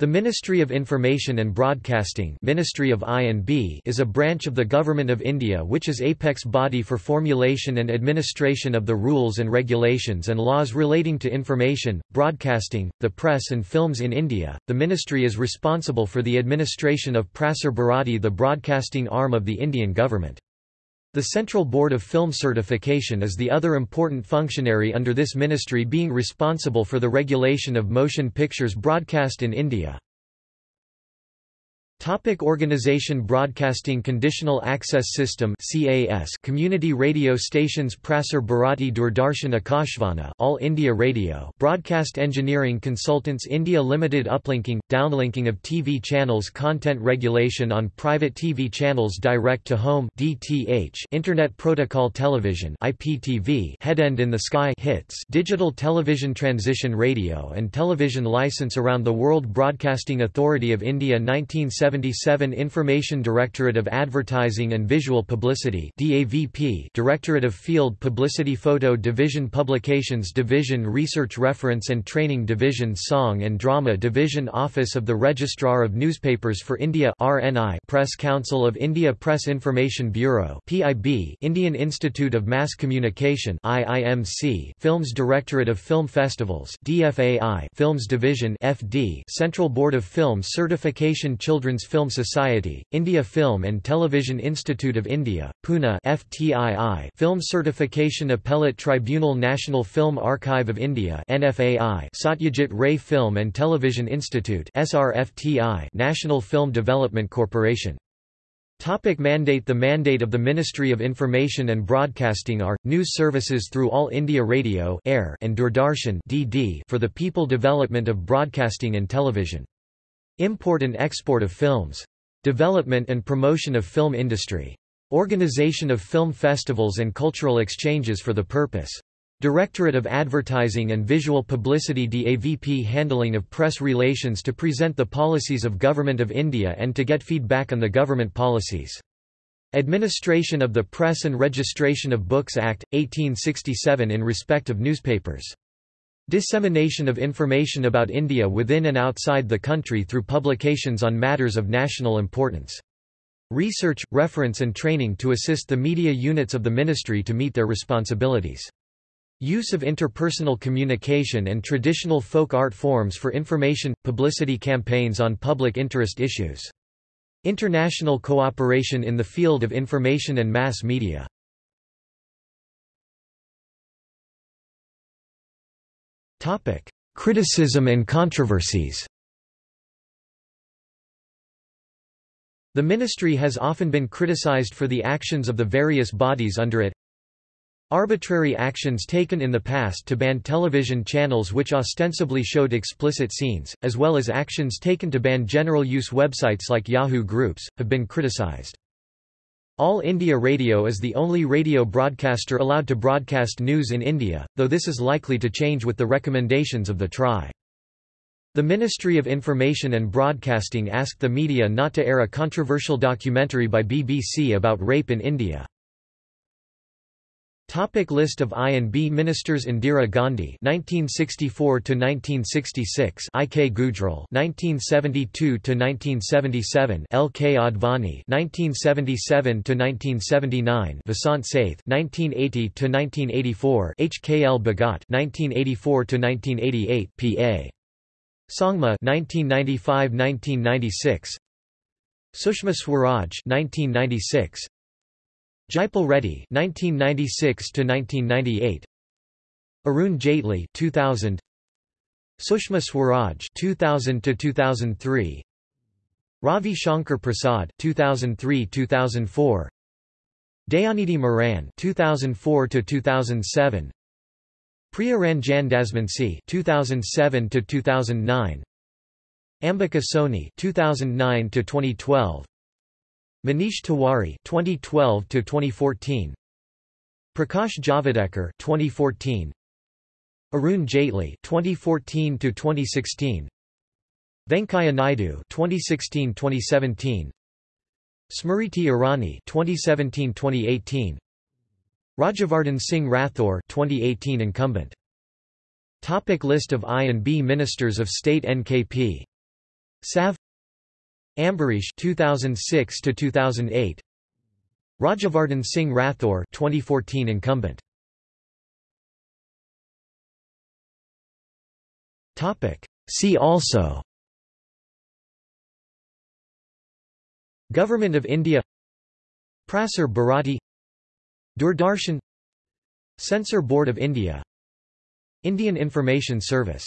The Ministry of Information and Broadcasting Ministry of I&B is a branch of the Government of India which is apex body for formulation and administration of the rules and regulations and laws relating to information, broadcasting, the press and films in India. The ministry is responsible for the administration of Prasar Bharati the broadcasting arm of the Indian government. The Central Board of Film Certification is the other important functionary under this ministry being responsible for the regulation of motion pictures broadcast in India. Topic Organization Broadcasting Conditional Access System CAS Community radio stations Prasar Bharati Doordarshan Akashvani All India Radio Broadcast Engineering Consultants India Limited Uplinking, downlinking of TV channels Content regulation on private TV channels Direct to Home DTH Internet Protocol Television IPTV Headend in the Sky hits Digital Television Transition Radio and Television License Around the World Broadcasting Authority of India 1970 1977 Information Directorate of Advertising and Visual Publicity DAVP Directorate of Field Publicity Photo Division Publications Division Research Reference and Training Division Song and Drama Division Office of the Registrar of Newspapers for India RNI Press Council of India Press Information Bureau PIB Indian Institute of Mass Communication IIMC Films Directorate of Film Festivals DFAI Films Division FD Central Board of Film Certification Children's Film Society, India Film and Television Institute of India, Pune FTII Film Certification Appellate Tribunal National Film Archive of India NFAI Satyajit Ray Film and Television Institute SRFTI National Film Development Corporation Topic mandate The mandate of the Ministry of Information and Broadcasting are, news services through All India Radio air and Doordarshan DD for the people development of broadcasting and television. Import and export of films. Development and promotion of film industry. Organization of film festivals and cultural exchanges for the purpose. Directorate of Advertising and Visual Publicity DAVP Handling of press relations to present the policies of Government of India and to get feedback on the government policies. Administration of the Press and Registration of Books Act, 1867 in respect of newspapers. Dissemination of information about India within and outside the country through publications on matters of national importance. Research, reference and training to assist the media units of the ministry to meet their responsibilities. Use of interpersonal communication and traditional folk art forms for information, publicity campaigns on public interest issues. International cooperation in the field of information and mass media. Criticism and controversies. The ministry has often been criticized for the actions of the various bodies under it. Arbitrary actions taken in the past to ban television channels which ostensibly showed explicit scenes, as well as actions taken to ban general-use websites like Yahoo Groups, have been criticized. All India Radio is the only radio broadcaster allowed to broadcast news in India, though this is likely to change with the recommendations of the TRAI. The Ministry of Information and Broadcasting asked the media not to air a controversial documentary by BBC about rape in India. Topic list of I&B ministers Indira Gandhi 1964 to 1966 IK Gujral 1972 to 1977 LK Advani 1977 to 1979 Vasant Sathe 1980 to 1984 HKL Bhagat 1984 to 1988 PA Sangma 1995-1996 Sushma Swaraj 1996 Jaipal Reddy (1996–1998), Arun Jaitley (2000), Sushma Swaraj (2000–2003), Ravi Shankar Prasad (2003–2004), Dayanidhi Maran (2004–2007), Priya Ranjan Dasmunsi (2007–2009), Ambika Soni (2009–2012). Manish Tiwari 2012 to 2014 Prakash Javadekar 2014 Arun Jaitley 2014 to 2016 Venkaiah Naidu 2016-2017 Smriti Irani 2017-2018 Rajyavardhan Singh Rathore 2018 incumbent. Topic List of I and B Ministers of State NKP Sav Ambarish 2006 to 2008 Rajyavardhan Singh Rathore 2014 incumbent. Topic. See also. Government of India. Prasar Bharati. Doordarshan. Censor Board of India. Indian Information Service